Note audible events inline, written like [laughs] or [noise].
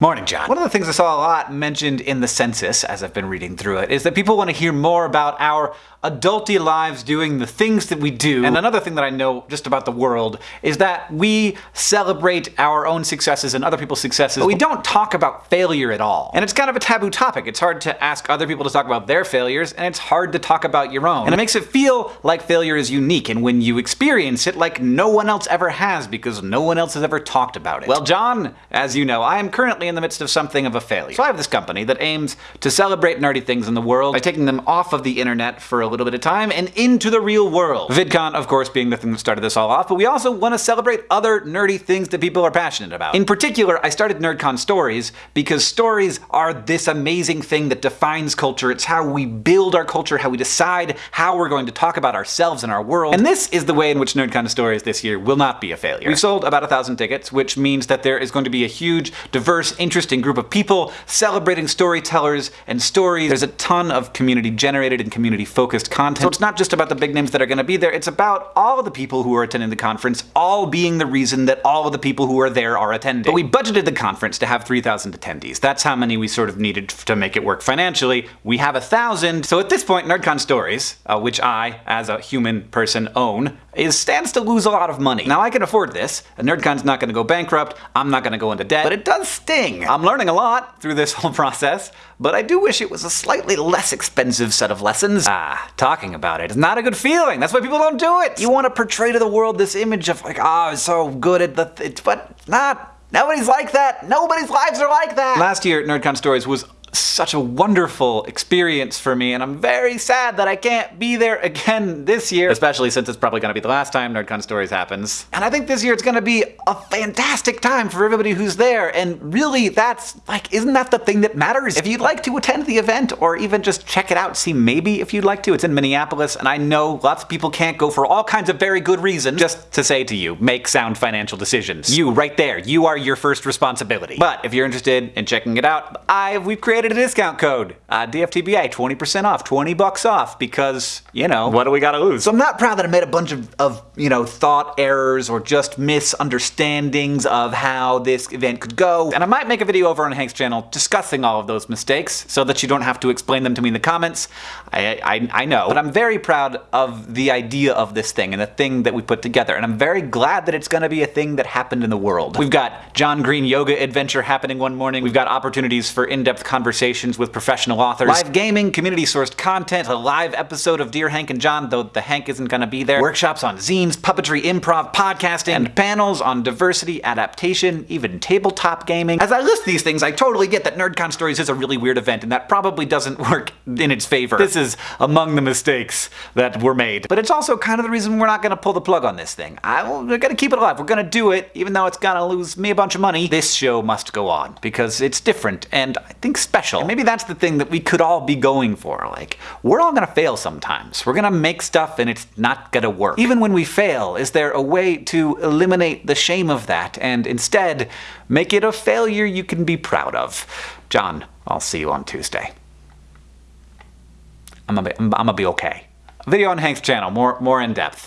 Morning, John. One of the things I saw a lot mentioned in the census, as I've been reading through it, is that people want to hear more about our adulty lives doing the things that we do. And another thing that I know just about the world is that we celebrate our own successes and other people's successes, but we don't talk about failure at all. And it's kind of a taboo topic. It's hard to ask other people to talk about their failures, and it's hard to talk about your own. And it makes it feel like failure is unique, and when you experience it, like no one else ever has because no one else has ever talked about it. Well, John, as you know, I am currently in the midst of something of a failure. So I have this company that aims to celebrate nerdy things in the world by taking them off of the internet for a little bit of time and into the real world. VidCon, of course, being the thing that started this all off, but we also want to celebrate other nerdy things that people are passionate about. In particular, I started NerdCon Stories because stories are this amazing thing that defines culture. It's how we build our culture, how we decide how we're going to talk about ourselves and our world. And this is the way in which NerdCon Stories this year will not be a failure. We've sold about a thousand tickets, which means that there is going to be a huge, diverse, interesting group of people celebrating storytellers and stories. There's a ton of community-generated and community-focused content content. So it's not just about the big names that are going to be there, it's about all the people who are attending the conference, all being the reason that all of the people who are there are attending. But we budgeted the conference to have 3,000 attendees. That's how many we sort of needed to make it work financially. We have a thousand, so at this point, NerdCon Stories, uh, which I, as a human person, own, is stands to lose a lot of money. Now I can afford this, NerdCon's not gonna go bankrupt, I'm not gonna go into debt, but it does sting. I'm learning a lot through this whole [laughs] process, but I do wish it was a slightly less expensive set of lessons. Ah, talking about it is not a good feeling. That's why people don't do it. You want to portray to the world this image of like, ah, oh, it's so good at the, th but not. Nobody's like that. Nobody's lives are like that. Last year, NerdCon Stories was such a wonderful experience for me, and I'm very sad that I can't be there again this year, especially since it's probably going to be the last time NerdCon Stories happens. And I think this year it's going to be a fantastic time for everybody who's there, and really that's, like, isn't that the thing that matters? If you'd like to attend the event, or even just check it out, see maybe if you'd like to, it's in Minneapolis, and I know lots of people can't go for all kinds of very good reasons. Just to say to you, make sound financial decisions. You, right there, you are your first responsibility. But if you're interested in checking it out, I we've created created a discount code. Uh, DFTBA, 20% off, 20 bucks off, because, you know, what do we gotta lose? So I'm not proud that I made a bunch of, of, you know, thought errors or just misunderstandings of how this event could go. And I might make a video over on Hank's channel discussing all of those mistakes so that you don't have to explain them to me in the comments. I, I, I know. But I'm very proud of the idea of this thing and the thing that we put together. And I'm very glad that it's gonna be a thing that happened in the world. We've got John Green Yoga Adventure happening one morning. We've got opportunities for in-depth conversations conversations with professional authors, live gaming, community-sourced content, a live episode of Dear Hank and John, though the Hank isn't gonna be there, workshops on zines, puppetry, improv, podcasting, and panels on diversity, adaptation, even tabletop gaming. As I list these things, I totally get that NerdCon Stories is a really weird event, and that probably doesn't [laughs] work in its favor. This is among the mistakes that were made. But it's also kind of the reason we're not gonna pull the plug on this thing. I, we're gonna keep it alive. We're gonna do it, even though it's gonna lose me a bunch of money. This show must go on, because it's different, and I think special. And maybe that's the thing that we could all be going for. Like, we're all gonna fail sometimes. We're gonna make stuff and it's not gonna work. Even when we fail, is there a way to eliminate the shame of that and instead make it a failure you can be proud of? John, I'll see you on Tuesday. I'm gonna be, I'm gonna be okay. Video on Hank's channel, more, more in depth.